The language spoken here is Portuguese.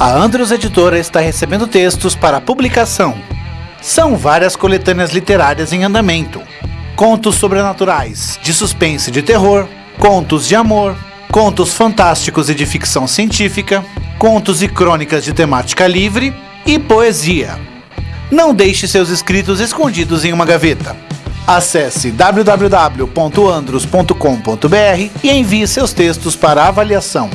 A Andros Editora está recebendo textos para publicação. São várias coletâneas literárias em andamento. Contos sobrenaturais, de suspense e de terror, contos de amor, contos fantásticos e de ficção científica, contos e crônicas de temática livre e poesia. Não deixe seus escritos escondidos em uma gaveta. Acesse www.andros.com.br e envie seus textos para avaliação.